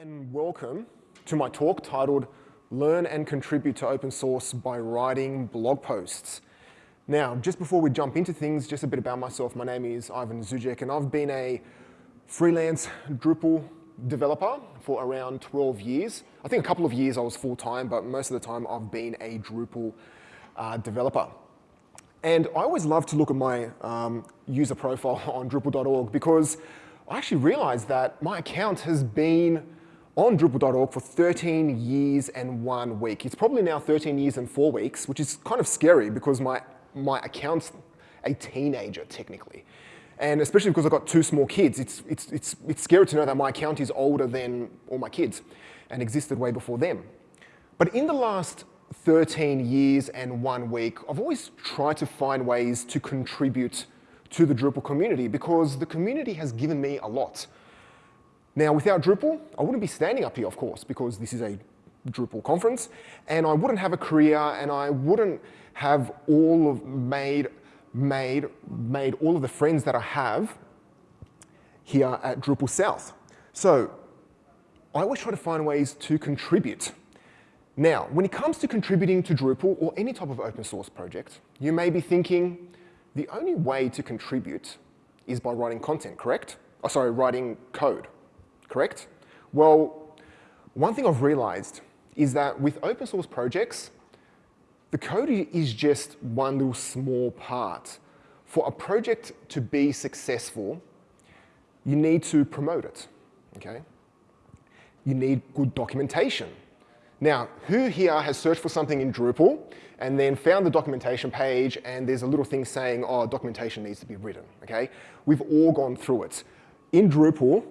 and welcome to my talk titled Learn and Contribute to Open Source by Writing Blog Posts. Now, just before we jump into things, just a bit about myself. My name is Ivan Zuzek and I've been a freelance Drupal developer for around 12 years. I think a couple of years I was full-time, but most of the time I've been a Drupal uh, developer. And I always love to look at my um, user profile on Drupal.org because I actually realized that my account has been on Drupal.org for 13 years and one week. It's probably now 13 years and four weeks, which is kind of scary because my, my account's a teenager, technically. And especially because I've got two small kids, it's, it's, it's, it's scary to know that my account is older than all my kids and existed way before them. But in the last 13 years and one week, I've always tried to find ways to contribute to the Drupal community because the community has given me a lot. Now, without Drupal, I wouldn't be standing up here, of course, because this is a Drupal conference, and I wouldn't have a career, and I wouldn't have all of made, made, made all of the friends that I have here at Drupal South. So I always try to find ways to contribute. Now, when it comes to contributing to Drupal or any type of open source project, you may be thinking, the only way to contribute is by writing content, correct? Oh, sorry, writing code correct? Well, one thing I've realized is that with open source projects, the code is just one little small part. For a project to be successful, you need to promote it, okay? You need good documentation. Now, who here has searched for something in Drupal and then found the documentation page and there's a little thing saying, oh, documentation needs to be written, okay? We've all gone through it. In Drupal,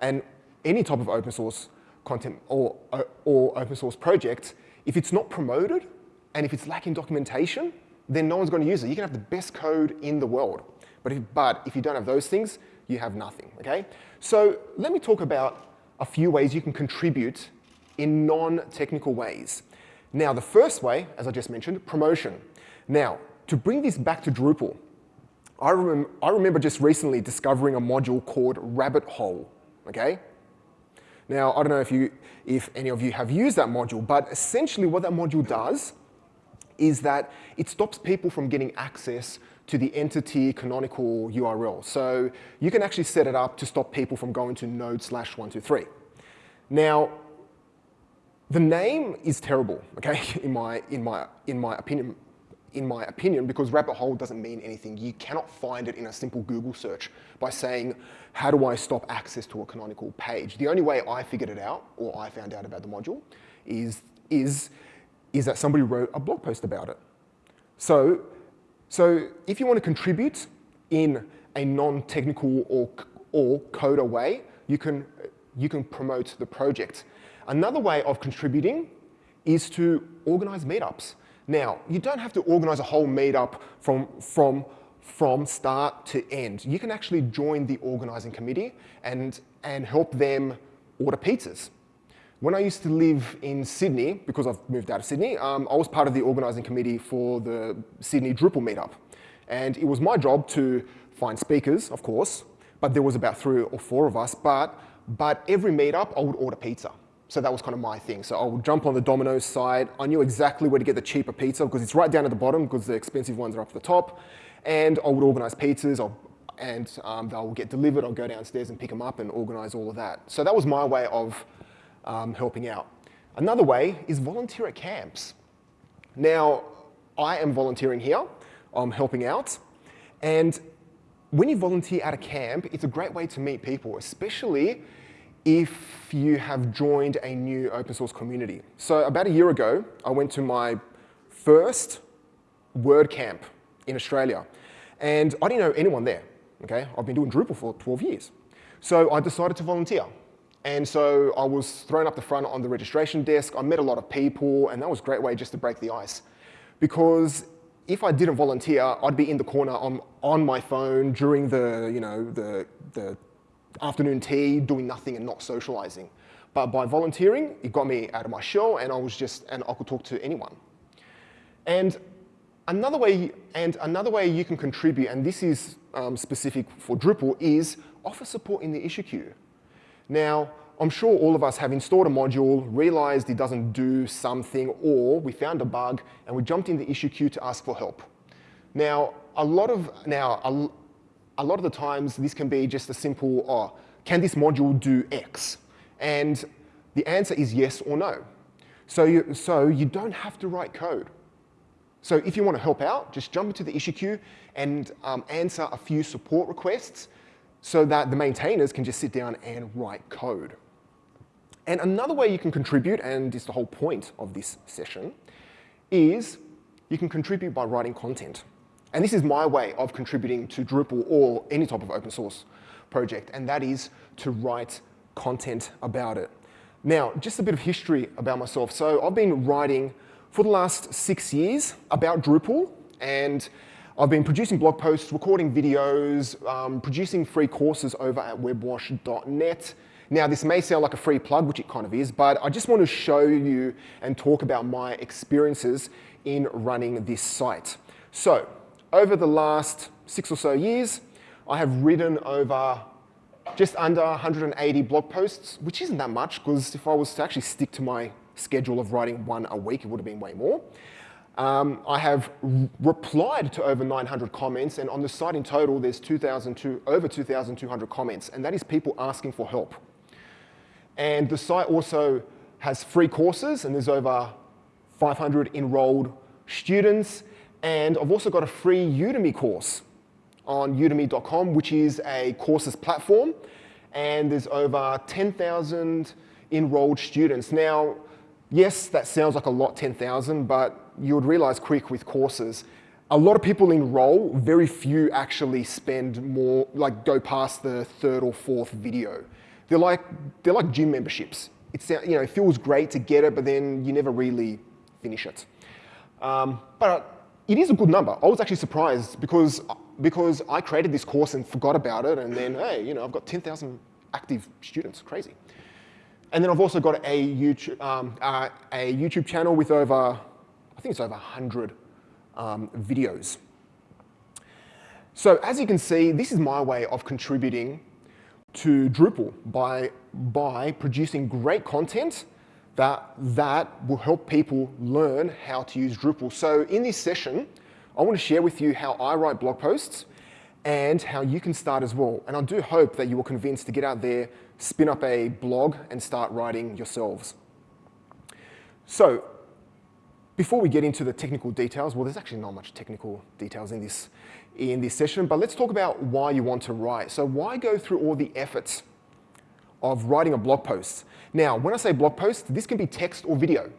and any type of open source content or, uh, or open source project, if it's not promoted and if it's lacking documentation, then no one's going to use it. You can have the best code in the world, but if, but if you don't have those things, you have nothing, okay? So let me talk about a few ways you can contribute in non-technical ways. Now, the first way, as I just mentioned, promotion. Now, to bring this back to Drupal, I, rem I remember just recently discovering a module called Rabbit Hole, okay? Now, I don't know if, you, if any of you have used that module, but essentially what that module does is that it stops people from getting access to the entity canonical URL. So you can actually set it up to stop people from going to node slash 123. Now, the name is terrible, okay, in my, in my, in my opinion, in my opinion, because rabbit hole doesn't mean anything. You cannot find it in a simple Google search by saying, how do I stop access to a canonical page? The only way I figured it out, or I found out about the module, is, is, is that somebody wrote a blog post about it. So, so if you want to contribute in a non-technical or, or coder way, you can, you can promote the project. Another way of contributing is to organize meetups. Now, you don't have to organize a whole meetup from, from, from start to end. You can actually join the organizing committee and, and help them order pizzas. When I used to live in Sydney, because I've moved out of Sydney, um, I was part of the organizing committee for the Sydney Drupal meetup. And it was my job to find speakers, of course, but there was about three or four of us, but, but every meetup I would order pizza. So that was kind of my thing. So I would jump on the Domino's side. I knew exactly where to get the cheaper pizza because it's right down at the bottom because the expensive ones are up at the top. And I would organize pizzas I'll, and um, they'll get delivered. I'll go downstairs and pick them up and organize all of that. So that was my way of um, helping out. Another way is volunteer at camps. Now, I am volunteering here. I'm helping out. And when you volunteer at a camp, it's a great way to meet people, especially if you have joined a new open source community. So about a year ago, I went to my first WordCamp in Australia. And I didn't know anyone there, okay? I've been doing Drupal for 12 years. So I decided to volunteer. And so I was thrown up the front on the registration desk. I met a lot of people, and that was a great way just to break the ice. Because if I didn't volunteer, I'd be in the corner on, on my phone during the, you know, the, the afternoon tea, doing nothing and not socializing. But by volunteering, it got me out of my shell and I was just, and I could talk to anyone. And another way, and another way you can contribute, and this is um, specific for Drupal, is offer support in the issue queue. Now, I'm sure all of us have installed a module, realized it doesn't do something, or we found a bug and we jumped in the issue queue to ask for help. Now, a lot of, now, a, a lot of the times this can be just a simple, oh, can this module do X? And the answer is yes or no. So you, so you don't have to write code. So if you want to help out, just jump into the issue queue and um, answer a few support requests so that the maintainers can just sit down and write code. And another way you can contribute, and is the whole point of this session, is you can contribute by writing content. And this is my way of contributing to Drupal or any type of open source project, and that is to write content about it. Now, just a bit of history about myself. So I've been writing for the last six years about Drupal, and I've been producing blog posts, recording videos, um, producing free courses over at webwash.net. Now, this may sound like a free plug, which it kind of is, but I just want to show you and talk about my experiences in running this site. So, over the last six or so years, I have written over just under 180 blog posts, which isn't that much, because if I was to actually stick to my schedule of writing one a week, it would have been way more. Um, I have replied to over 900 comments, and on the site in total, there's 2, over 2,200 comments, and that is people asking for help. And the site also has free courses, and there's over 500 enrolled students, and I've also got a free Udemy course on udemy.com, which is a courses platform. And there's over 10,000 enrolled students. Now, yes, that sounds like a lot, 10,000, but you would realize quick with courses, a lot of people enroll, very few actually spend more, like go past the third or fourth video. They're like, they're like gym memberships. It's, you know, it feels great to get it, but then you never really finish it. Um, but it is a good number. I was actually surprised because because I created this course and forgot about it, and then, hey, you know, I've got 10,000 active students, crazy. And then I've also got a YouTube, um, uh, a YouTube channel with over, I think it's over 100 um, videos. So as you can see, this is my way of contributing to Drupal by, by producing great content that, that will help people learn how to use Drupal. So in this session, I want to share with you how I write blog posts and how you can start as well. And I do hope that you are convinced to get out there, spin up a blog and start writing yourselves. So before we get into the technical details, well, there's actually not much technical details in this, in this session, but let's talk about why you want to write. So why go through all the efforts of writing a blog post? Now, when I say blog post, this can be text or video,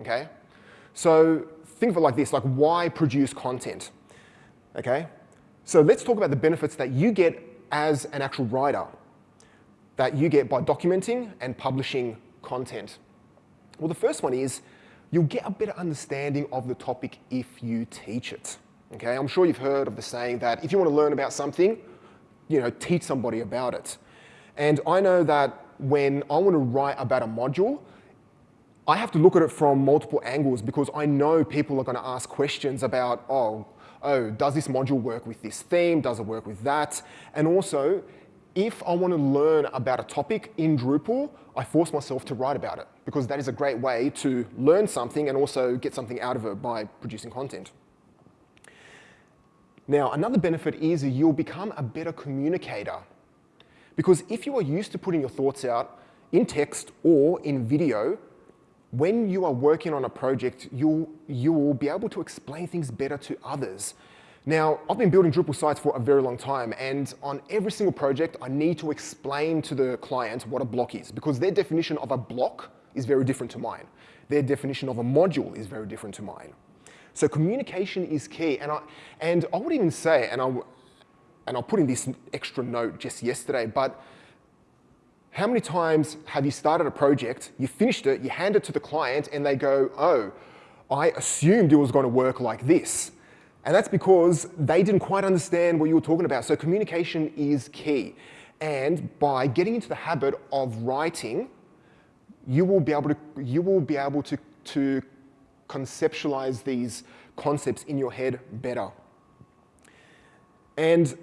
okay? So think of it like this, like why produce content, okay? So let's talk about the benefits that you get as an actual writer, that you get by documenting and publishing content. Well, the first one is you'll get a better understanding of the topic if you teach it. Okay, I'm sure you've heard of the saying that if you want to learn about something, you know, teach somebody about it. And I know that when I want to write about a module, I have to look at it from multiple angles because I know people are going to ask questions about, oh, oh, does this module work with this theme? Does it work with that? And also, if I want to learn about a topic in Drupal, I force myself to write about it because that is a great way to learn something and also get something out of it by producing content. Now, another benefit is you'll become a better communicator because if you are used to putting your thoughts out in text or in video, when you are working on a project, you'll, you will be able to explain things better to others. Now, I've been building Drupal sites for a very long time, and on every single project, I need to explain to the client what a block is, because their definition of a block is very different to mine. Their definition of a module is very different to mine. So communication is key, and I, and I would even say, and I'll, and I'll put in this extra note just yesterday, but how many times have you started a project, you finished it, you hand it to the client, and they go, oh, I assumed it was going to work like this. And that's because they didn't quite understand what you were talking about. So communication is key. And by getting into the habit of writing, you will be able to, you will be able to, to conceptualize these concepts in your head better. And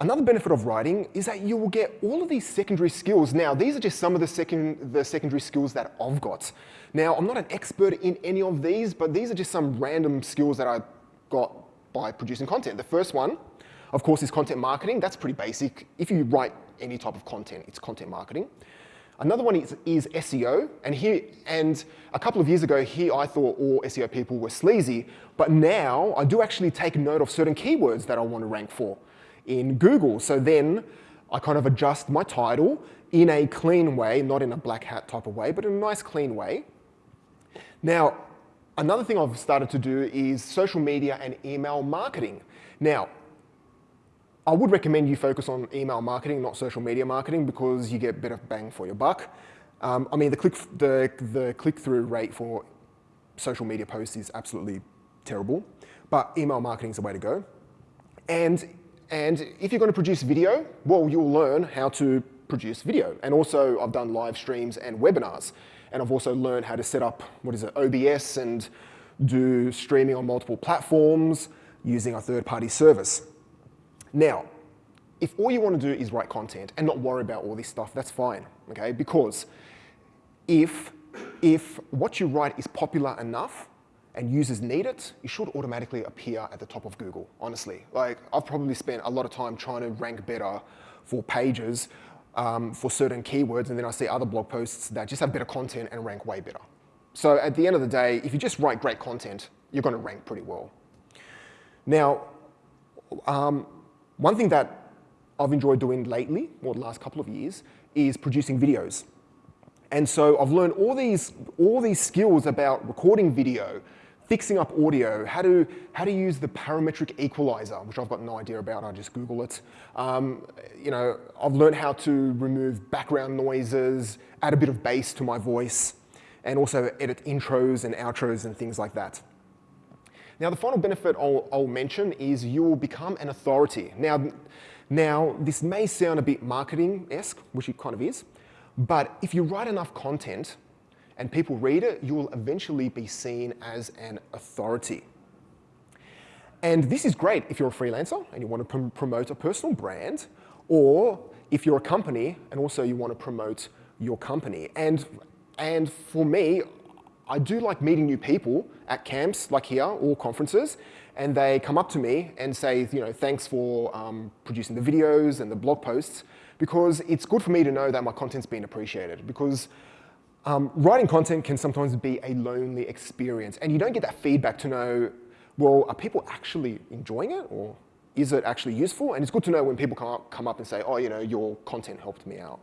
Another benefit of writing is that you will get all of these secondary skills. Now, these are just some of the, second, the secondary skills that I've got. Now, I'm not an expert in any of these, but these are just some random skills that I got by producing content. The first one, of course, is content marketing. That's pretty basic. If you write any type of content, it's content marketing. Another one is, is, SEO, and here, and a couple of years ago, here I thought all SEO people were sleazy, but now I do actually take note of certain keywords that I want to rank for in Google. So then I kind of adjust my title in a clean way, not in a black hat type of way, but in a nice clean way. Now, another thing I've started to do is social media and email marketing. Now, I would recommend you focus on email marketing, not social media marketing, because you get better bang for your buck. Um, I mean, the click the the click through rate for social media posts is absolutely terrible, but email marketing is the way to go. And and if you're going to produce video, well, you'll learn how to produce video. And also, I've done live streams and webinars. And I've also learned how to set up, what is it, OBS and do streaming on multiple platforms using a third-party service. Now, if all you want to do is write content and not worry about all this stuff, that's fine, okay? Because if, if what you write is popular enough, and users need it, it should automatically appear at the top of Google, honestly. Like, I've probably spent a lot of time trying to rank better for pages um, for certain keywords, and then I see other blog posts that just have better content and rank way better. So at the end of the day, if you just write great content, you're gonna rank pretty well. Now, um, one thing that I've enjoyed doing lately, or the last couple of years, is producing videos. And so I've learned all these, all these skills about recording video, fixing up audio, how to, how to use the parametric equalizer, which I've got no idea about, I just Google it. Um, you know, I've learned how to remove background noises, add a bit of bass to my voice, and also edit intros and outros and things like that. Now, the final benefit I'll, I'll mention is you will become an authority. Now, now, this may sound a bit marketing-esque, which it kind of is, but if you write enough content, and people read it, you will eventually be seen as an authority. And this is great if you're a freelancer and you want to pr promote a personal brand, or if you're a company and also you want to promote your company. And, and for me, I do like meeting new people at camps like here or conferences, and they come up to me and say, you know, thanks for um, producing the videos and the blog posts, because it's good for me to know that my content's been appreciated. Because um, writing content can sometimes be a lonely experience, and you don't get that feedback to know, well, are people actually enjoying it, or is it actually useful? And it's good to know when people come up, come up and say, oh, you know, your content helped me out.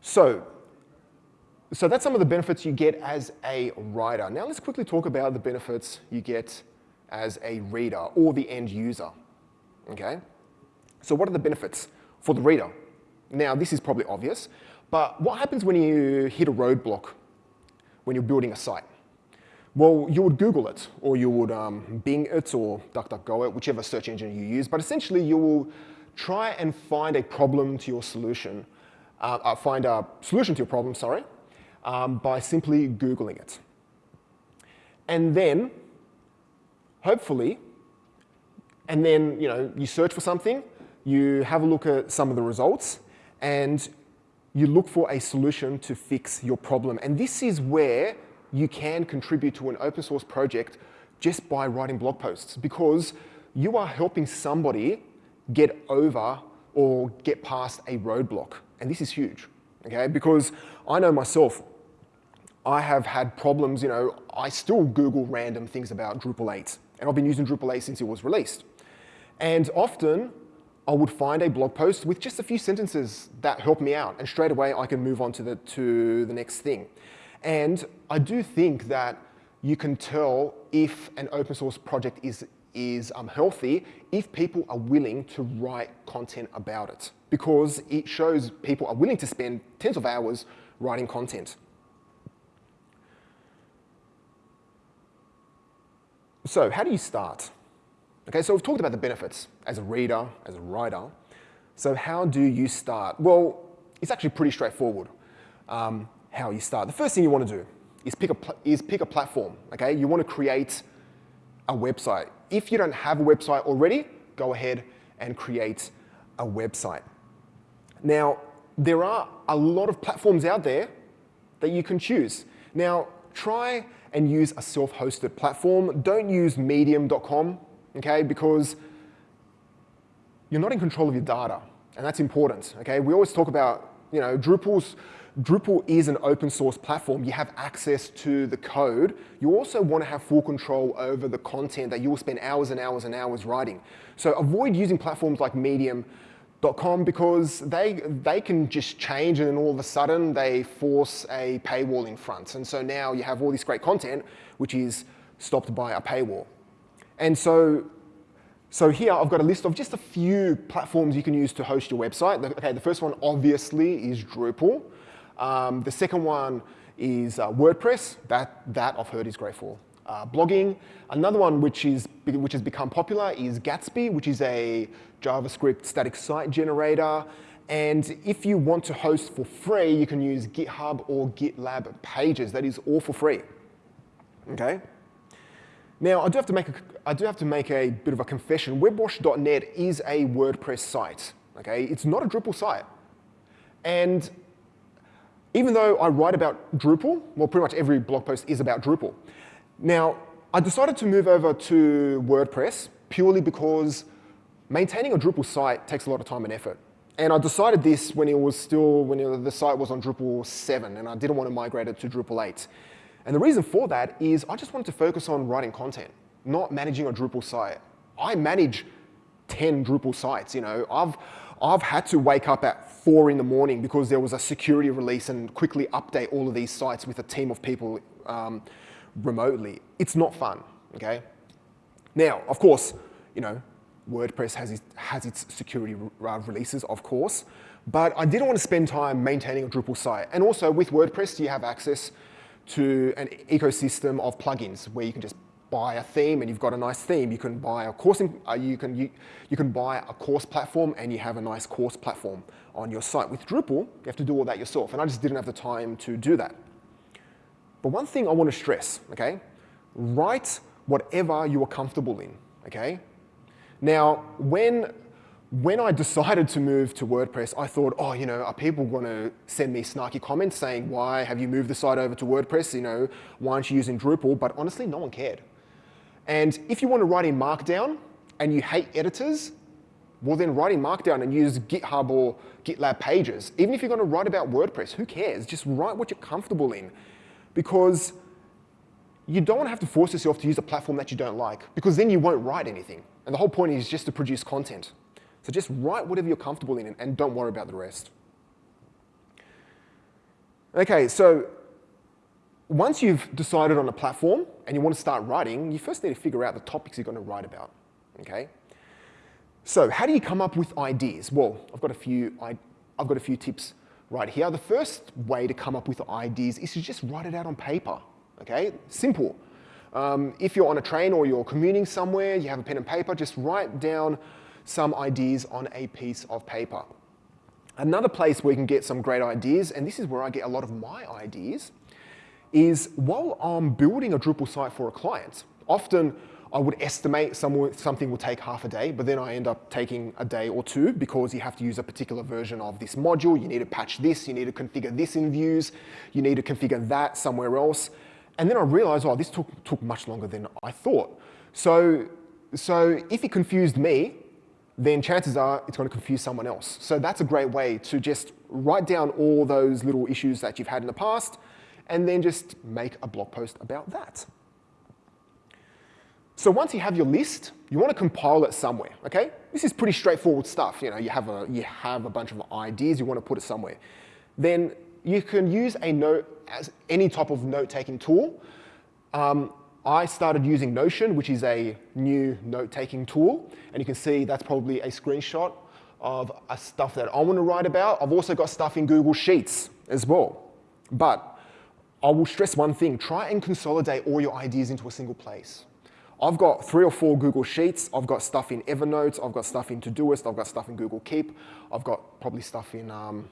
So, so that's some of the benefits you get as a writer. Now let's quickly talk about the benefits you get as a reader or the end user, okay? So what are the benefits for the reader? Now, this is probably obvious, but what happens when you hit a roadblock when you're building a site? Well, you would Google it, or you would um, Bing it, or DuckDuckGo it, whichever search engine you use. But essentially, you will try and find a problem to your solution, uh, uh, find a solution to your problem, sorry, um, by simply Googling it. And then, hopefully, and then you know you search for something, you have a look at some of the results, and you look for a solution to fix your problem. And this is where you can contribute to an open source project just by writing blog posts because you are helping somebody get over or get past a roadblock. And this is huge, okay? Because I know myself, I have had problems, you know, I still Google random things about Drupal 8, and I've been using Drupal 8 since it was released. And often I would find a blog post with just a few sentences that help me out, and straight away I can move on to the, to the next thing. And I do think that you can tell if an open source project is, is um, healthy if people are willing to write content about it, because it shows people are willing to spend tens of hours writing content. So how do you start? Okay, so we've talked about the benefits as a reader, as a writer. So how do you start? Well, it's actually pretty straightforward um, how you start. The first thing you want to do is pick, a is pick a platform, okay? You want to create a website. If you don't have a website already, go ahead and create a website. Now, there are a lot of platforms out there that you can choose. Now, try and use a self-hosted platform. Don't use medium.com, okay, because you're not in control of your data, and that's important, okay? We always talk about, you know, Drupal's, Drupal is an open source platform. You have access to the code. You also want to have full control over the content that you will spend hours and hours and hours writing. So avoid using platforms like Medium Com because they, they can just change and then all of a sudden they force a paywall in front. And so now you have all this great content which is stopped by a paywall. And so, so here I've got a list of just a few platforms you can use to host your website. Okay, the first one obviously is Drupal. Um, the second one is uh, WordPress. That, that I've heard is great for uh, blogging. Another one which, is, which has become popular is Gatsby, which is a JavaScript static site generator. And if you want to host for free, you can use GitHub or GitLab pages. That is all for free. Okay? Now, I do have to make a, I do have to make a bit of a confession. Webwash.net is a WordPress site. Okay? It's not a Drupal site. And even though I write about Drupal, well, pretty much every blog post is about Drupal. Now, I decided to move over to WordPress purely because maintaining a Drupal site takes a lot of time and effort. And I decided this when it was still, when the site was on Drupal 7, and I didn't want to migrate it to Drupal 8. And the reason for that is I just wanted to focus on writing content, not managing a Drupal site. I manage 10 Drupal sites, you know. I've, I've had to wake up at four in the morning because there was a security release and quickly update all of these sites with a team of people um, remotely. It's not fun, okay? Now, of course, you know, WordPress has its, has its security re releases, of course, but I didn't want to spend time maintaining a Drupal site. And also with WordPress, you have access to an ecosystem of plugins where you can just buy a theme and you've got a nice theme. You can buy a course, uh, you, can, you, you can buy a course platform and you have a nice course platform on your site. With Drupal, you have to do all that yourself. And I just didn't have the time to do that. But one thing I want to stress, okay? Write whatever you are comfortable in, okay? Now, when, when I decided to move to WordPress, I thought, oh, you know, are people going to send me snarky comments saying, why have you moved the site over to WordPress? You know, why aren't you using Drupal? But honestly, no one cared. And if you want to write in Markdown and you hate editors, well then write in Markdown and use GitHub or GitLab pages. Even if you're going to write about WordPress, who cares? Just write what you're comfortable in because you don't want to have to force yourself to use a platform that you don't like because then you won't write anything. And the whole point is just to produce content. So just write whatever you're comfortable in and don't worry about the rest. Okay, so once you've decided on a platform and you want to start writing, you first need to figure out the topics you're going to write about, okay? So how do you come up with ideas? Well, I've got a few, I've got a few tips right here. The first way to come up with ideas is to just write it out on paper, okay? Simple. Um, if you're on a train or you're commuting somewhere, you have a pen and paper, just write down some ideas on a piece of paper. Another place where you can get some great ideas, and this is where I get a lot of my ideas, is while I'm building a Drupal site for a client, often I would estimate something will take half a day, but then I end up taking a day or two because you have to use a particular version of this module. You need to patch this, you need to configure this in views, you need to configure that somewhere else. And then I realized, oh, this took, took much longer than I thought. So, so if it confused me, then chances are it's going to confuse someone else. So that's a great way to just write down all those little issues that you've had in the past and then just make a blog post about that. So once you have your list, you want to compile it somewhere, okay? This is pretty straightforward stuff. You know, you have a, you have a bunch of ideas, you want to put it somewhere. Then you can use a note as any type of note-taking tool. Um, I started using Notion, which is a new note-taking tool. And you can see that's probably a screenshot of a stuff that I want to write about. I've also got stuff in Google Sheets as well. But I will stress one thing, try and consolidate all your ideas into a single place. I've got three or four Google Sheets. I've got stuff in Evernote. I've got stuff in Todoist. I've got stuff in Google Keep. I've got probably stuff in um,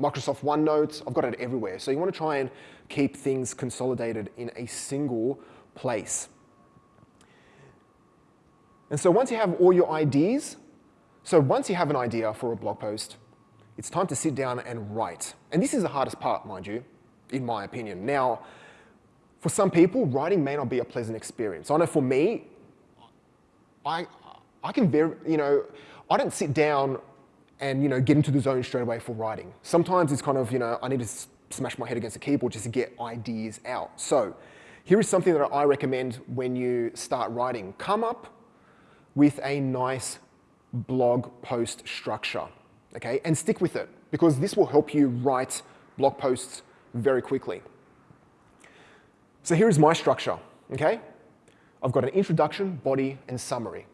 Microsoft OneNote. I've got it everywhere. So you want to try and keep things consolidated in a single place. And so once you have all your ideas, So once you have an idea for a blog post, it's time to sit down and write. And this is the hardest part, mind you, in my opinion. Now, for some people, writing may not be a pleasant experience. I know for me, I, I can very, you know, I don't sit down and, you know, get into the zone straight away for writing. Sometimes it's kind of, you know, I need to smash my head against the keyboard just to get ideas out. So here is something that I recommend when you start writing. Come up with a nice blog post structure, okay? And stick with it because this will help you write blog posts very quickly. So here is my structure, okay? I've got an introduction, body, and summary.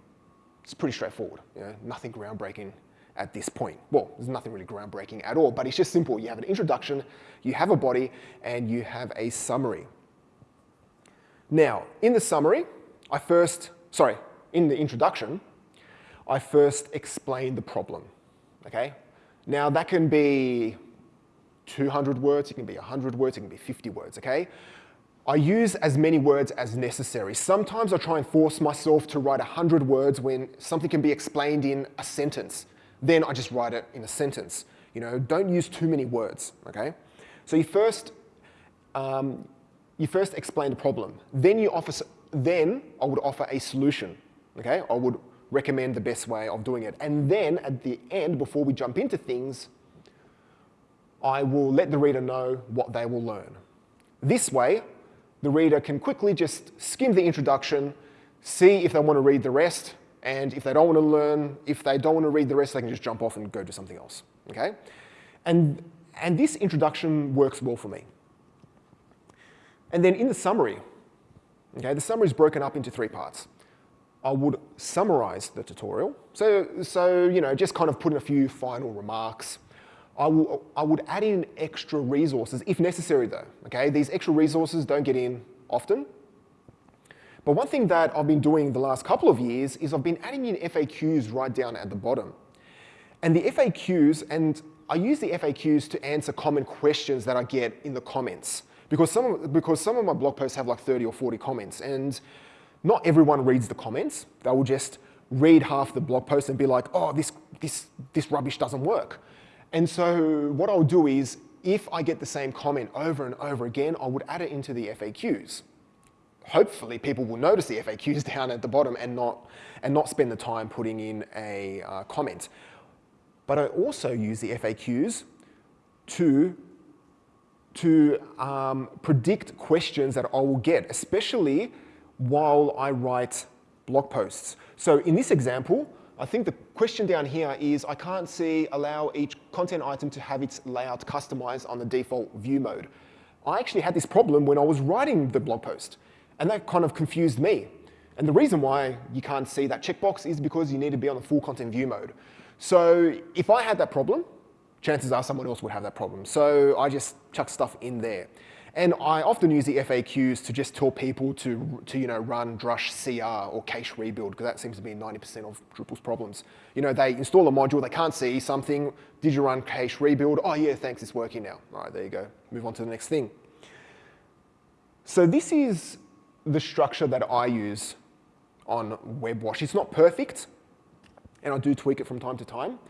It's pretty straightforward, you know, nothing groundbreaking at this point. Well, there's nothing really groundbreaking at all, but it's just simple. You have an introduction, you have a body, and you have a summary. Now, in the summary, I first, sorry, in the introduction, I first explain the problem, okay? Now that can be 200 words, it can be 100 words, it can be 50 words, okay? I use as many words as necessary. Sometimes I try and force myself to write 100 words when something can be explained in a sentence. Then I just write it in a sentence. You know, don't use too many words, okay? So you first, um, you first explain the problem. Then you offer, then I would offer a solution, okay? I would recommend the best way of doing it. And then at the end, before we jump into things, I will let the reader know what they will learn. This way, the reader can quickly just skim the introduction, see if they want to read the rest, and if they don't want to learn, if they don't want to read the rest, they can just jump off and go do something else, okay? And, and this introduction works well for me. And then in the summary, okay, the summary is broken up into three parts. I would summarize the tutorial. So, so you know, just kind of put in a few final remarks. I, will, I would add in extra resources if necessary though, okay? These extra resources don't get in often. But one thing that I've been doing the last couple of years is I've been adding in FAQs right down at the bottom. And the FAQs, and I use the FAQs to answer common questions that I get in the comments. Because some, of, because some of my blog posts have like 30 or 40 comments. And not everyone reads the comments. They will just read half the blog post and be like, oh, this, this, this rubbish doesn't work. And so what I'll do is, if I get the same comment over and over again, I would add it into the FAQs. Hopefully people will notice the FAQs down at the bottom and not, and not spend the time putting in a uh, comment. But I also use the FAQs to, to um, predict questions that I will get, especially while I write blog posts. So in this example, I think the question down here is I can't see allow each content item to have its layout customized on the default view mode. I actually had this problem when I was writing the blog post, and that kind of confused me. And the reason why you can't see that checkbox is because you need to be on the full content view mode. So if I had that problem, chances are someone else would have that problem. So I just chuck stuff in there. And I often use the FAQs to just tell people to, to you know, run drush CR or cache rebuild, because that seems to be 90% of Drupal's problems. You know, they install a module, they can't see something, did you run cache rebuild? Oh yeah, thanks, it's working now. All right, there you go. Move on to the next thing. So this is the structure that I use on WebWash. It's not perfect, and I do tweak it from time to time,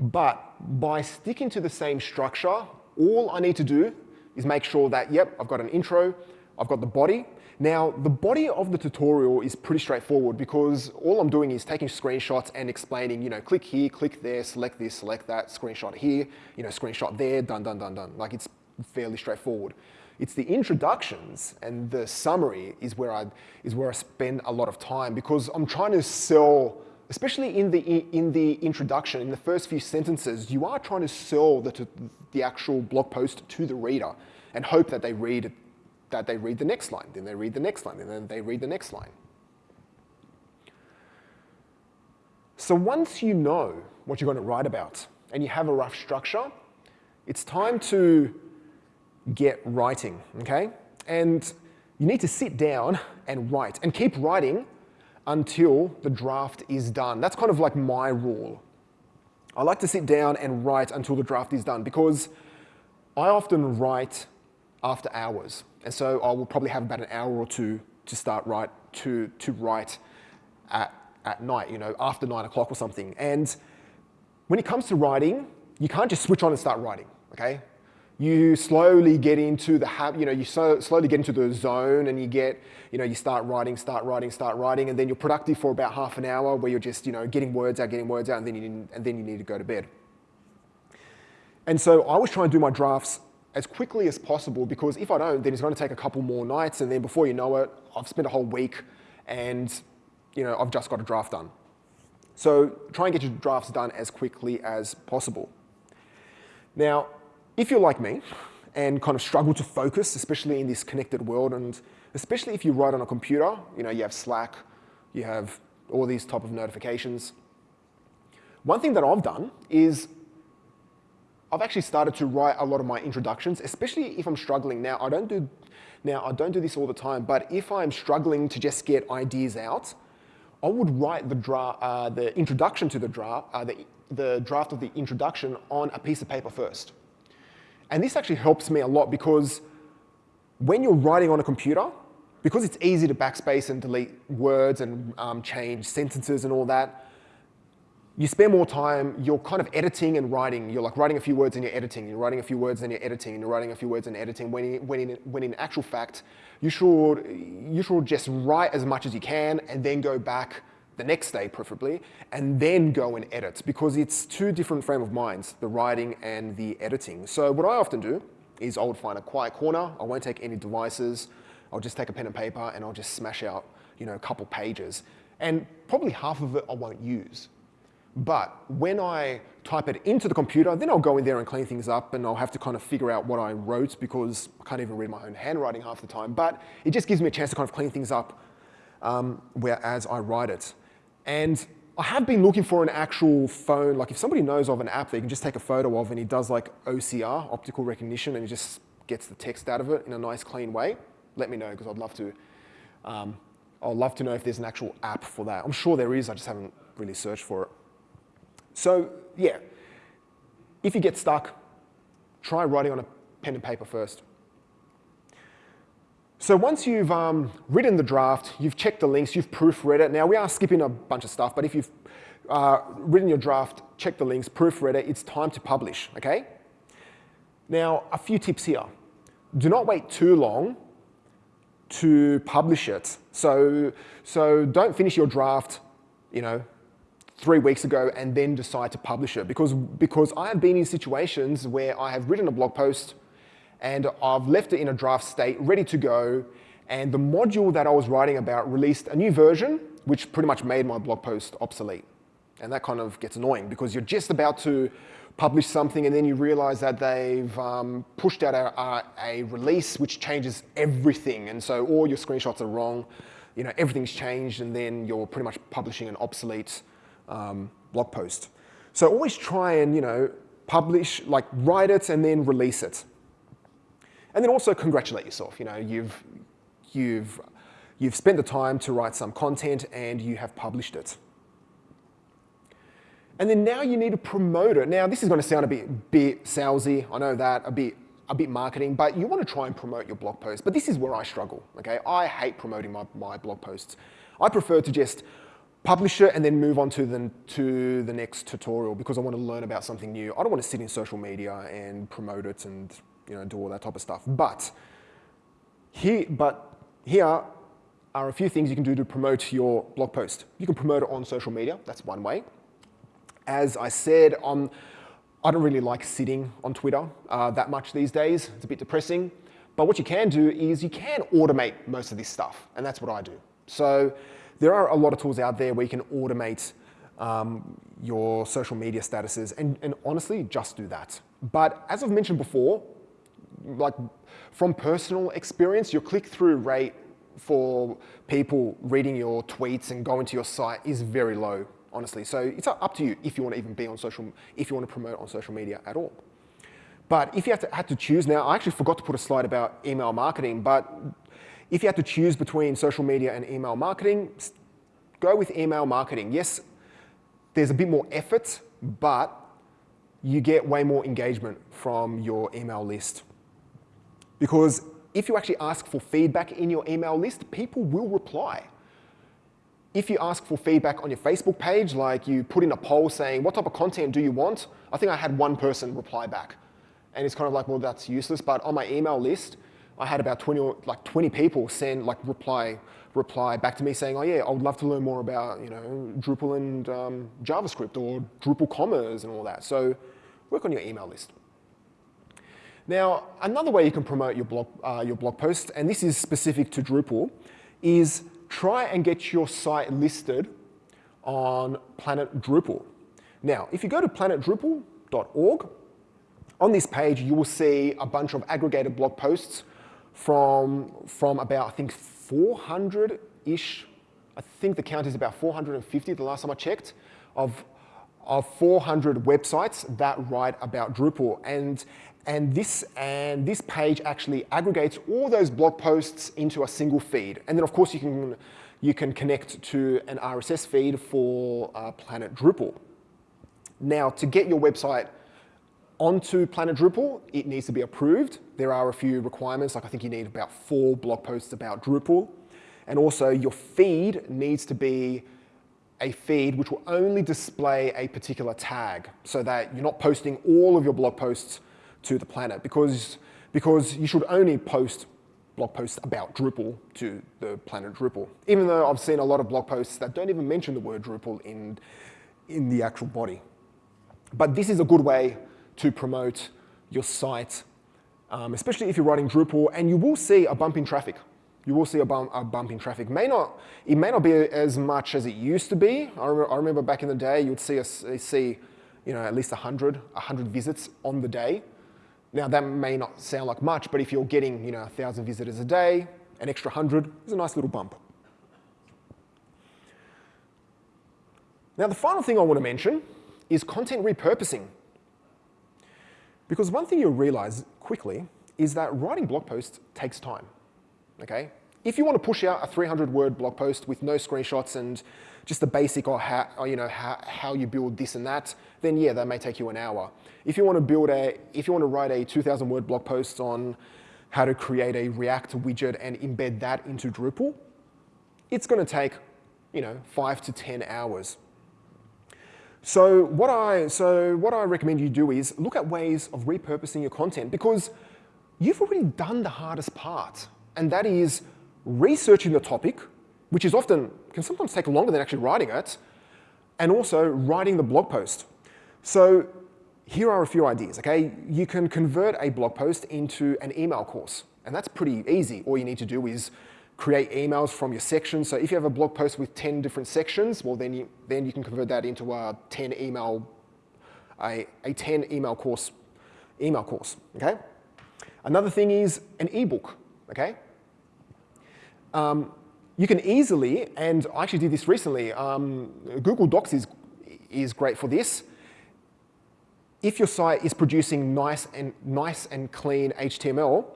but by sticking to the same structure, all I need to do is make sure that, yep, I've got an intro, I've got the body. Now, the body of the tutorial is pretty straightforward because all I'm doing is taking screenshots and explaining, you know, click here, click there, select this, select that, screenshot here, you know, screenshot there, done, done, done, done. Like it's fairly straightforward. It's the introductions and the summary is where I, is where I spend a lot of time because I'm trying to sell especially in the, in the introduction, in the first few sentences, you are trying to sell the, the actual blog post to the reader and hope that they read that they read the next line, then they read the next line, and then they read the next line. So once you know what you're going to write about and you have a rough structure, it's time to get writing, okay? And you need to sit down and write and keep writing until the draft is done. That's kind of like my rule. I like to sit down and write until the draft is done because I often write after hours. And so I will probably have about an hour or two to start write, to, to write at, at night, you know, after nine o'clock or something. And when it comes to writing, you can't just switch on and start writing, okay? You slowly get into the, you know, you so, slowly get into the zone and you get, you know, you start writing, start writing, start writing, and then you're productive for about half an hour where you're just, you know, getting words out, getting words out, and then you, and then you need to go to bed. And so I was trying to do my drafts as quickly as possible because if I don't, then it's going to take a couple more nights, and then before you know it, I've spent a whole week and, you know, I've just got a draft done. So try and get your drafts done as quickly as possible. Now, if you're like me and kind of struggle to focus, especially in this connected world, and especially if you write on a computer, you know, you have Slack, you have all these type of notifications. One thing that I've done is I've actually started to write a lot of my introductions, especially if I'm struggling. Now, I don't do, now, I don't do this all the time, but if I'm struggling to just get ideas out, I would write the, dra uh, the introduction to the draft, uh, the, the draft of the introduction on a piece of paper first. And this actually helps me a lot because when you're writing on a computer, because it's easy to backspace and delete words and um, change sentences and all that, you spend more time, you're kind of editing and writing. You're like writing a few words and you're editing. You're writing a few words and you're editing. And you're writing a few words and editing. When in, when in, when in actual fact, you should, you should just write as much as you can and then go back the next day preferably, and then go and edit because it's two different frame of minds, the writing and the editing. So what I often do is I would find a quiet corner. I won't take any devices. I'll just take a pen and paper and I'll just smash out you know, a couple pages. And probably half of it I won't use. But when I type it into the computer, then I'll go in there and clean things up and I'll have to kind of figure out what I wrote because I can't even read my own handwriting half the time. But it just gives me a chance to kind of clean things up um, whereas I write it. And I have been looking for an actual phone, like if somebody knows of an app that you can just take a photo of and he does like OCR, optical recognition, and he just gets the text out of it in a nice clean way, let me know because I'd love to. Um, I'd love to know if there's an actual app for that. I'm sure there is, I just haven't really searched for it. So yeah, if you get stuck, try writing on a pen and paper first. So once you've um, written the draft, you've checked the links, you've proofread it. Now we are skipping a bunch of stuff, but if you've uh, written your draft, checked the links, proofread it, it's time to publish, okay? Now, a few tips here. Do not wait too long to publish it. So, so don't finish your draft, you know, three weeks ago and then decide to publish it because, because I have been in situations where I have written a blog post and I've left it in a draft state, ready to go, and the module that I was writing about released a new version, which pretty much made my blog post obsolete. And that kind of gets annoying because you're just about to publish something and then you realize that they've um, pushed out a, a, a, release which changes everything. And so all your screenshots are wrong, you know, everything's changed and then you're pretty much publishing an obsolete um, blog post. So always try and, you know, publish, like write it and then release it. And then also congratulate yourself. You know, you've, you've, you've spent the time to write some content and you have published it. And then now you need to promote it. Now this is going to sound a bit, bit salesy, I know that, a bit, a bit marketing, but you want to try and promote your blog post. But this is where I struggle, okay? I hate promoting my, my blog posts. I prefer to just publish it and then move on to the, to the next tutorial because I want to learn about something new. I don't want to sit in social media and promote it and you know, do all that type of stuff. But here, but here are a few things you can do to promote your blog post. You can promote it on social media, that's one way. As I said, um, I don't really like sitting on Twitter uh, that much these days. It's a bit depressing. But what you can do is you can automate most of this stuff, and that's what I do. So there are a lot of tools out there where you can automate um, your social media statuses, and, and honestly, just do that. But as I've mentioned before, like from personal experience, your click-through rate for people reading your tweets and going to your site is very low, honestly. So it's up to you if you want to even be on social, if you want to promote on social media at all. But if you have to, had to choose now, I actually forgot to put a slide about email marketing, but if you had to choose between social media and email marketing, go with email marketing. Yes, there's a bit more effort, but you get way more engagement from your email list. Because if you actually ask for feedback in your email list, people will reply. if you ask for feedback on your Facebook page, like you put in a poll saying, what type of content do you want? I think I had one person reply back. And it's kind of like, well, that's useless. But on my email list, I had about 20 like 20 people send like reply reply back to me saying, oh yeah, I would love to learn more about you know Drupal and um, JavaScript or Drupal commerce and all that. So work on your email list. Now, another way you can promote your blog, uh, your blog post, and this is specific to Drupal, is try and get your site listed on Planet Drupal. Now, if you go to planetdrupal.org, on this page, you will see a bunch of aggregated blog posts from, from about, I think, 400-ish. I think the count is about 450 the last time I checked, of, of 400 websites that write about Drupal. And, and, this, and this page actually aggregates all those blog posts into a single feed. And then, of course, you can, you can connect to an RSS feed for uh, Planet Drupal. Now, to get your website onto Planet Drupal, it needs to be approved. There are a few requirements, like I think you need about four blog posts about Drupal. And also your feed needs to be a feed which will only display a particular tag so that you're not posting all of your blog posts to the planet because, because you should only post blog posts about Drupal to the planet Drupal. Even though I've seen a lot of blog posts that don't even mention the word Drupal in, in the actual body. But this is a good way to promote your site, um, especially if you're writing Drupal, and you will see a bump in traffic. You will see a bump, a bump in traffic. May not, it may not be as much as it used to be. I remember, I remember back in the day, you'd see, us, see you know, at least 100, 100 visits on the day. Now that may not sound like much, but if you're getting you know, 1,000 visitors a day, an extra 100 is a nice little bump. Now the final thing I want to mention is content repurposing. Because one thing you'll realize quickly is that writing blog posts takes time, okay? If you want to push out a 300 word blog post with no screenshots and just the basic or how, or, you know, how, how you build this and that, then yeah, that may take you an hour. If you want to build a, if you want to write a 2000 word blog post on how to create a React widget and embed that into Drupal, it's going to take, you know, five to 10 hours. So what, I, so what I recommend you do is look at ways of repurposing your content because you've already done the hardest part, and that is researching the topic, which is often, can sometimes take longer than actually writing it, and also writing the blog post. So here are a few ideas, okay? You can convert a blog post into an email course, and that's pretty easy. All you need to do is create emails from your sections. So if you have a blog post with 10 different sections, well, then you, then you can convert that into a 10 email, a, a 10 email course, email course, okay? Another thing is an ebook, okay? Um, you can easily, and I actually did this recently, um, Google Docs is, is great for this. If your site is producing nice and, nice and clean HTML,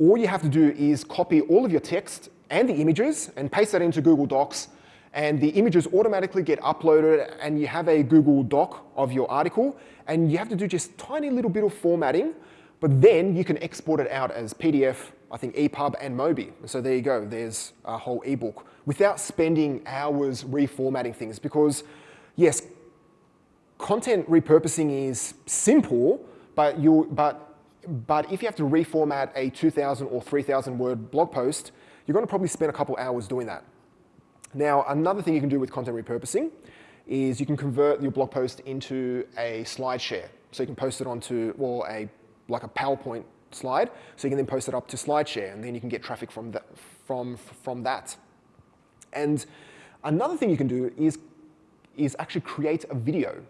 all you have to do is copy all of your text and the images and paste that into Google Docs and the images automatically get uploaded and you have a Google Doc of your article and you have to do just tiny little bit of formatting, but then you can export it out as PDF, I think EPUB and Mobi. So there you go, there's a whole ebook without spending hours reformatting things because yes, content repurposing is simple, but, you, but, but if you have to reformat a 2,000 or 3,000 word blog post, you're going to probably spend a couple hours doing that. Now, another thing you can do with content repurposing is you can convert your blog post into a slide share. So you can post it onto, well, a, like a PowerPoint slide, so you can then post it up to SlideShare, and then you can get traffic from, that. from, from that. And another thing you can do is, is actually create a video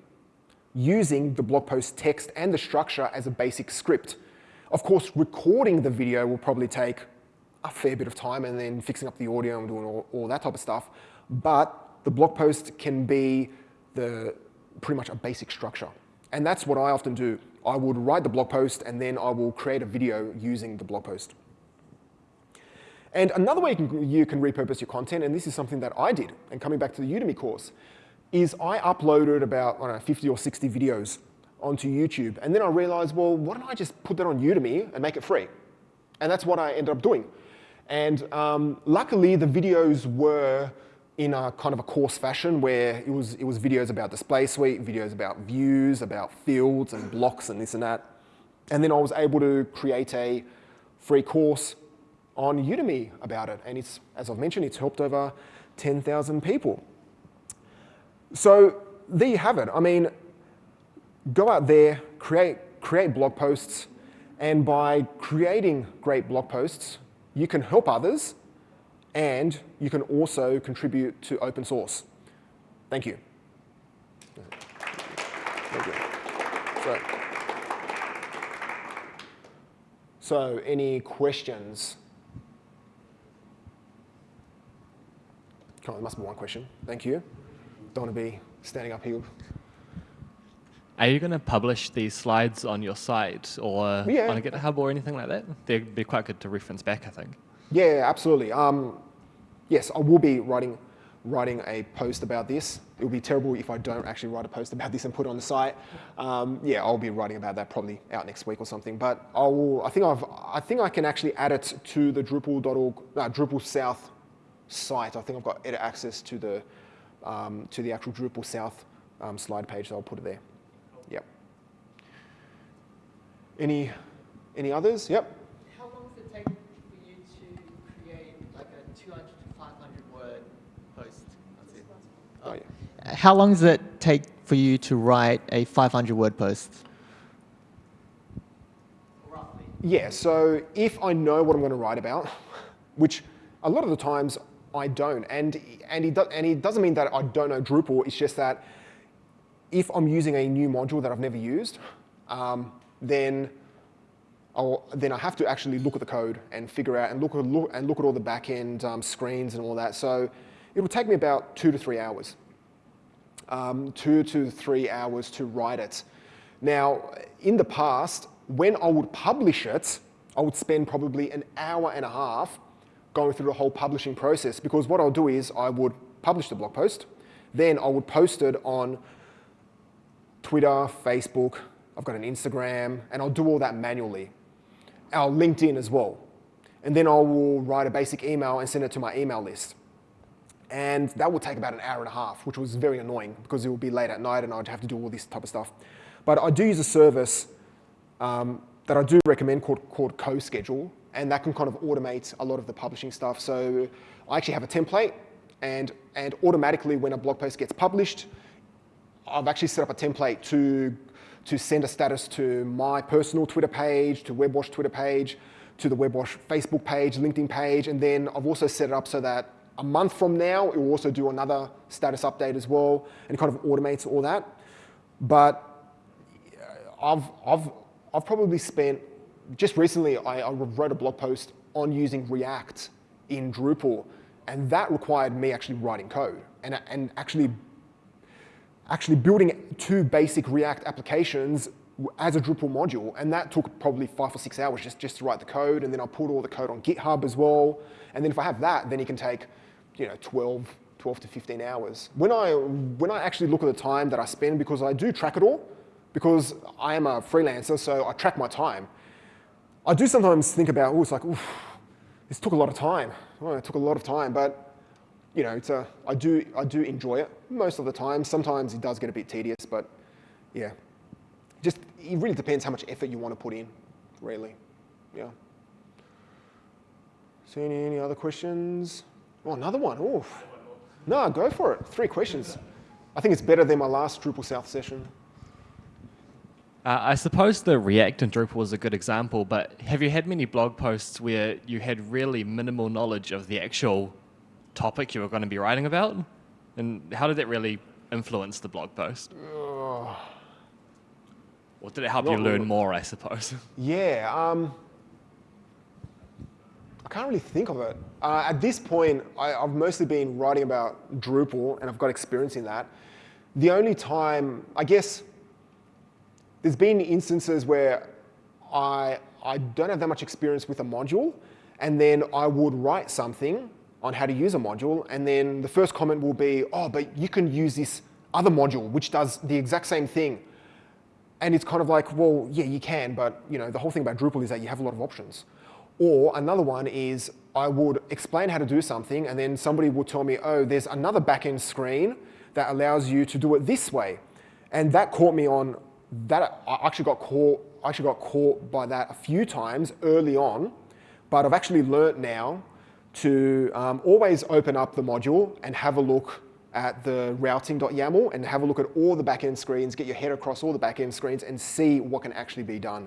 using the blog post text and the structure as a basic script. Of course, recording the video will probably take a fair bit of time and then fixing up the audio and doing all, all that type of stuff. But the blog post can be the pretty much a basic structure. And that's what I often do. I would write the blog post and then I will create a video using the blog post. And another way you can, repurpose your content, and this is something that I did, and coming back to the Udemy course, is I uploaded about, I don't know, 50 or 60 videos onto YouTube. And then I realized, well, why don't I just put that on Udemy and make it free? And that's what I ended up doing. And um, luckily, the videos were in a kind of a course fashion where it was, it was videos about display suite, videos about views, about fields and blocks and this and that. And then I was able to create a free course on Udemy about it. And it's, as I've mentioned, it's helped over 10,000 people. So there you have it. I mean, go out there, create, create blog posts, and by creating great blog posts, you can help others and you can also contribute to open source. Thank you. Thank you. So, so any questions? Oh, there must be one question. Thank you. Don't want to be standing up here. Are you going to publish these slides on your site or Yeah. on a GitHub or anything like that? They'd be quite good to reference back, I think. Yeah, absolutely. Um, yes, I will be writing, writing a post about this. It would be terrible if I don't actually write a post about this and put it on the site. Um, yeah, I'll be writing about that probably out next week or something. But I will. I think I've. I think I can actually add it to the Drupal.org, uh, Drupal South site. I think I've got edit access to the um, to the actual Drupal South um, slide page, so I'll put it there. Yep. Any any others? Yep. How long does it take for you to create like a 200 to 500 word post? That's it. Oh, yeah. How long does it take for you to write a 500 word post? Roughly. Yeah, so if I know what I'm going to write about, which a lot of the times I don't, and, and, it, do, and it doesn't mean that I don't know Drupal, it's just that if I'm using a new module that I've never used, um, then, I'll, then I have to actually look at the code and figure out and look at, look, and look at all the back-end um, screens and all that. So it will take me about two to three hours. Um, two to three hours to write it. Now, in the past, when I would publish it, I would spend probably an hour and a half going through the whole publishing process because what I'll do is I would publish the blog post, then I would post it on Twitter, Facebook, I've got an Instagram, and I'll do all that manually. Our LinkedIn as well. And then I will write a basic email and send it to my email list. And that would take about an hour and a half, which was very annoying because it would be late at night and I'd have to do all this type of stuff. But I do use a service um, that I do recommend called, called CoSchedule, and that can kind of automate a lot of the publishing stuff. So I actually have a template, and, and automatically when a blog post gets published, I've actually set up a template to, to send a status to my personal Twitter page, to WebWash Twitter page, to the WebWash Facebook page, LinkedIn page, and then I've also set it up so that a month from now, it will also do another status update as well, and kind of automates all that. But uh, I've, I've, I've probably spent, just recently, I, I wrote a blog post on using React in Drupal, and that required me actually writing code and, and actually, actually building two basic React applications as a Drupal module, and that took probably five or six hours just, just to write the code, and then I put all the code on GitHub as well, and then if I have that, then it can take, you know, 12, 12 to 15 hours. When I, when I actually look at the time that I spend, because I do track it all, because I am a freelancer, so I track my time. I do sometimes think about, oh, it's like, oof, this took a lot of time. Oh, it took a lot of time, but you know, it's a, I, do, I do enjoy it most of the time. Sometimes it does get a bit tedious, but yeah. Just, it really depends how much effort you want to put in, really. Yeah. So any, any other questions? Oh, another one. Oof. No, go for it. Three questions. I think it's better than my last Drupal South session. Uh, I suppose the React and Drupal was a good example, but have you had many blog posts where you had really minimal knowledge of the actual topic you were going to be writing about? And how did that really influence the blog post? Ugh. Or did it help you learn more, I suppose? Yeah, um, can't really think of it. Uh, at this point, I, I've mostly been writing about Drupal, and I've got experience in that. The only time, I guess, there's been instances where I, I don't have that much experience with a module, and then I would write something on how to use a module, and then the first comment will be, oh, but you can use this other module, which does the exact same thing. And it's kind of like, well, yeah, you can, but you know, the whole thing about Drupal is that you have a lot of options. Or another one is I would explain how to do something and then somebody would tell me, oh, there's another backend screen that allows you to do it this way. And that caught me on, that I actually got caught, I actually got caught by that a few times early on, but I've actually learnt now to um, always open up the module and have a look at the routing.yaml and have a look at all the backend screens, get your head across all the backend screens and see what can actually be done.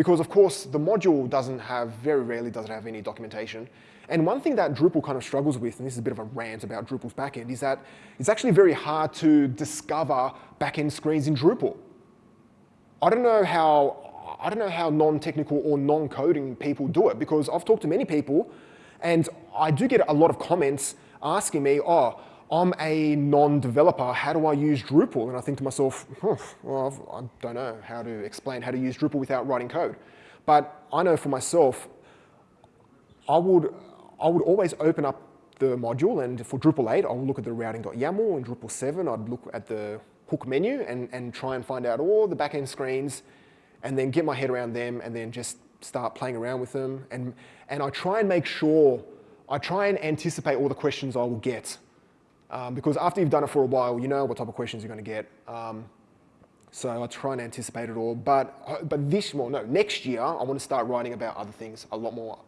Because of course, the module doesn't have, very rarely does it have any documentation. And one thing that Drupal kind of struggles with, and this is a bit of a rant about Drupal's backend, is that it's actually very hard to discover backend screens in Drupal. I don't know how, I don't know how non-technical or non-coding people do it because I've talked to many people and I do get a lot of comments asking me, oh, I'm a non-developer, how do I use Drupal? And I think to myself, well, I don't know how to explain how to use Drupal without writing code. But I know for myself, I would, I would always open up the module and for Drupal 8, I'll look at the routing.yaml and Drupal 7, I'd look at the hook menu and, and try and find out all the backend screens and then get my head around them and then just start playing around with them. And, and I try and make sure, I try and anticipate all the questions I will get um, because after you've done it for a while, you know what type of questions you're going to get. Um, so I try and anticipate it all. But, uh, but this, well, no, next year, I want to start writing about other things, a lot more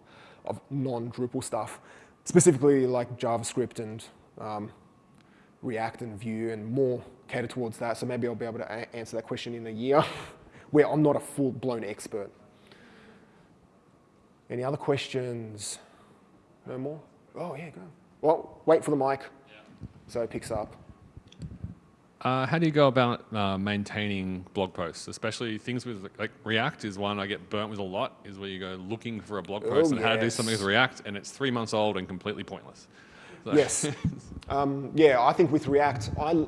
of non-Drupal stuff, specifically like JavaScript and um, React and Vue and more cater towards that. So maybe I'll be able to answer that question in a year where I'm not a full-blown expert. Any other questions? No more? Oh, yeah, go. Well, wait for the mic so it picks up. Uh, how do you go about uh, maintaining blog posts, especially things with like React is one I get burnt with a lot. Is where you go looking for a blog post Oh, and how to do something with React, and it's three months old and completely pointless. So- Yes. um, yeah, I think with React, I,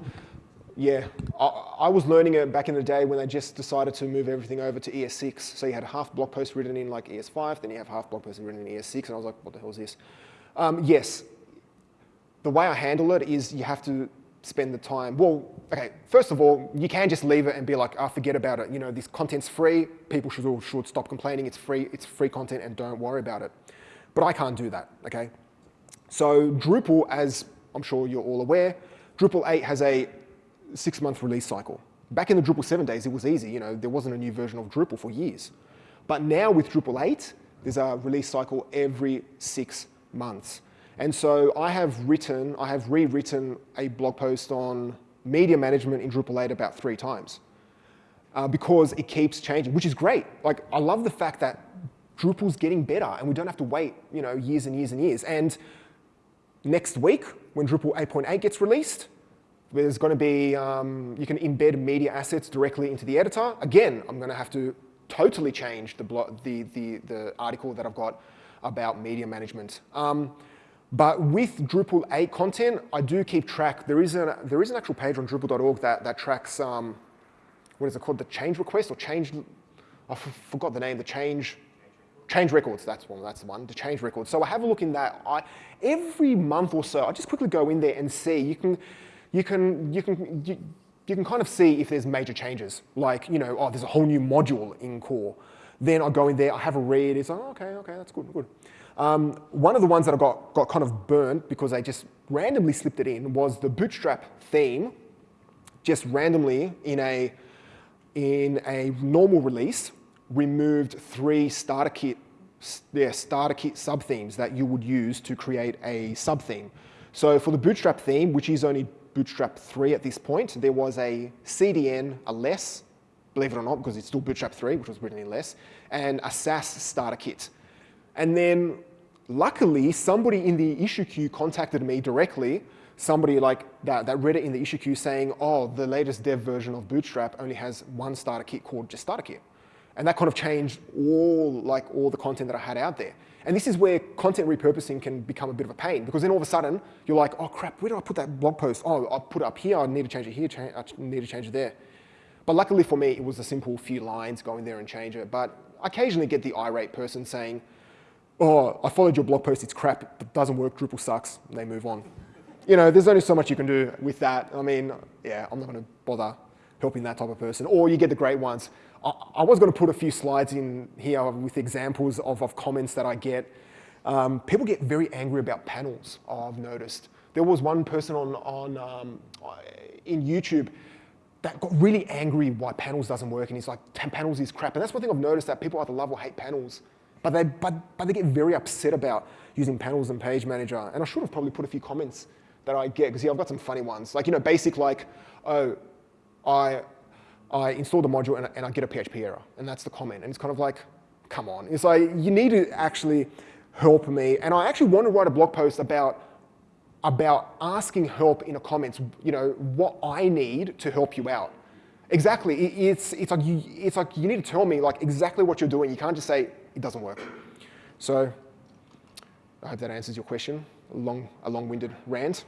yeah, I, I was learning it back in the day when they just decided to move everything over to ES6. So you had half blog post written in like ES5, then you have half blog post written in ES6, and I was like, what the hell is this? Um, yes, the way I handle it is you have to spend the time. Well, okay, first of all, you can just leave it and be like, oh, forget about it. You know, this content's free. People should, should stop complaining. It's free, it's free content and don't worry about it. But I can't do that, okay? So Drupal, as I'm sure you're all aware, Drupal 8 has a six-month release cycle. Back in the Drupal 7 days, it was easy. You know, there wasn't a new version of Drupal for years. But now with Drupal 8, there's a release cycle every six months. And so I have written, I have rewritten a blog post on media management in Drupal 8 about three times uh, because it keeps changing, which is great. Like, I love the fact that Drupal's getting better and we don't have to wait, you know, years and years and years. And next week, when Drupal 8.8 gets released, there's going to be, um, you can embed media assets directly into the editor. Again, I'm going to have to totally change the, the, the, the article that I've got about media management. Um, but with Drupal 8 content, I do keep track. There is, a, there is an actual page on Drupal.org that, that tracks, um, what is it called, the change request or change, I forgot the name, the change, change records, that's one, that's the one, the change records. So I have a look in that. I, every month or so, I just quickly go in there and see. You can, you can, you can, you, you can kind of see if there's major changes. Like, you know, oh, there's a whole new module in core. Then I go in there, I have a read, it's like, oh, okay, okay, that's good, good. Um, one of the ones that I got, got kind of burnt because I just randomly slipped it in was the Bootstrap theme, just randomly in a, in a normal release, removed three starter kit, yeah, starter kit sub-themes that you would use to create a sub-theme. So for the Bootstrap theme, which is only Bootstrap 3 at this point, there was a CDN, a less, believe it or not, because it's still Bootstrap 3, which was written in less, and a Sass starter kit. And then luckily, somebody in the issue queue contacted me directly, somebody like that, that read it in the issue queue saying, oh, the latest dev version of Bootstrap only has one starter kit called just starter kit. And that kind of changed all, like, all the content that I had out there. And this is where content repurposing can become a bit of a pain because then all of a sudden you're like, oh crap, where do I put that blog post? Oh, I'll put it up here, I need to change it here, I need to change it there. But luckily for me, it was a simple few lines, go in there and change it. But I occasionally get the irate person saying, oh, I followed your blog post, it's crap, it doesn't work, Drupal sucks, and they move on. You know, there's only so much you can do with that. I mean, yeah, I'm not gonna bother helping that type of person. Or you get the great ones. I, I was gonna put a few slides in here with examples of, of comments that I get. Um, people get very angry about panels, I've noticed. There was one person on, on um, in YouTube that got really angry why panels doesn't work and he's like, panels is crap. And that's one thing I've noticed that people either love or hate panels. But they, but, but they get very upset about using panels and page manager. And I should have probably put a few comments that I get, because yeah, I've got some funny ones. Like, you know, basic like, oh, I, I installed the module and, and I get a PHP error. And that's the comment. And it's kind of like, come on. It's like, you need to actually help me. And I actually want to write a blog post about, about asking help in the comments, you know, what I need to help you out. Exactly. It's, it's, like you, it's like you need to tell me like exactly what you're doing. You can't just say, it doesn't work. So I hope that answers your question. A long, a long-winded rant.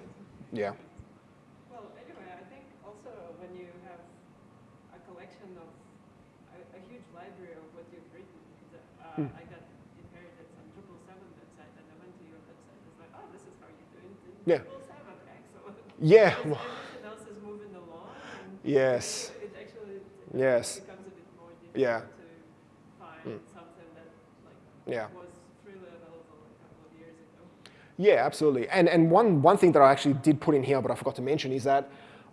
Yeah. Well, anyway, I think also when you have a collection of a, a huge library of what you've written, uh, Hmm. I got inherited some Drupal 7 website, and I went to your website. It's like, oh, this is how you do it in Yeah. Drupal 7. Excellent. Yeah. Because everything else is moving along. Yes. It actually Yes. becomes a bit more difficult Yeah. to find Mm. something that like Yeah. was freely available a couple of years ago. Yeah, absolutely. And, and one, one thing that I actually did put in here, but I forgot to mention, is that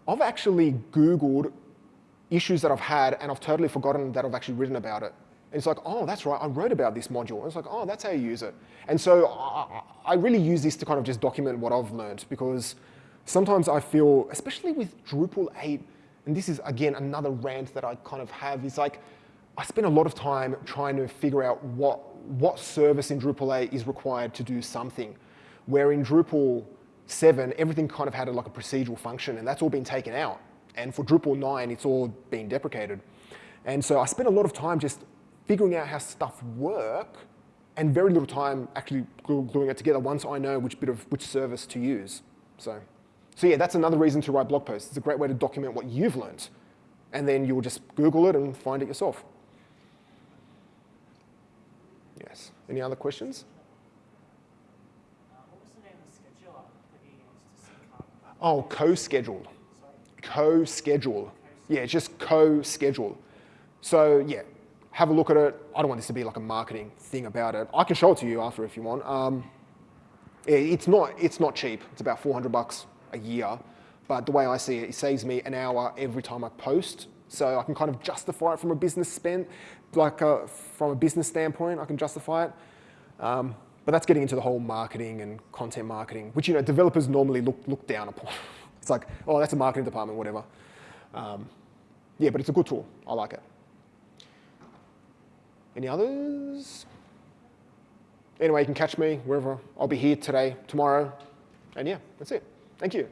I've actually Googled issues that I've had, and I've totally forgotten that I've actually written about it. And it's like, oh, that's right, I wrote about this module. And it's like, oh, that's how you use it. And so I, I- I really use this to kind of just document what I've learned, because sometimes I feel, especially with Drupal 8, and this is, again, another rant that I kind of have, is like, I spend a lot of time trying to figure out what, what service in Drupal 8 is required to do something. Where in Drupal 7, everything kind of had a, like a procedural function, and that's all been taken out. And for Drupal 9, it's all been deprecated. And so I spent a lot of time just figuring out how stuff work, and very little time actually gluing it together once I know which bit of which service to use. So, so yeah, that's another reason to write blog posts. It's a great way to document what you've learned, and then you'll just Google it and find it yourself. Yes. Any other questions? Uh, what was the name of the scheduler that you used to sync up? Oh, co-schedule. Co-schedule. Yeah, just co-schedule. So yeah, have a look at it. I don't want this to be like a marketing thing about it. I can show it to you after if you want. Um, it's not it's not cheap. It's about 400 bucks a year, but the way I see it, it saves me an hour every time I post. So I can kind of justify it from a business spend, like uh, from a business standpoint, I can justify it. Um, but that's getting into the whole marketing and content marketing, which you know developers normally look look down upon. It's like, oh, that's a marketing department, whatever. Um, yeah, but it's a good tool. I like it. Any others? Anyway, you can catch me wherever. I'll be here today, tomorrow, and yeah, that's it. Thank you.